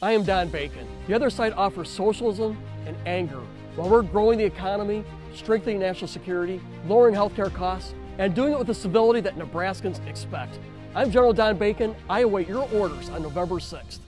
I am Don Bacon. The other side offers socialism and anger while we're growing the economy, strengthening national security, lowering healthcare costs, and doing it with the civility that Nebraskans expect. I'm General Don Bacon. I await your orders on November 6th.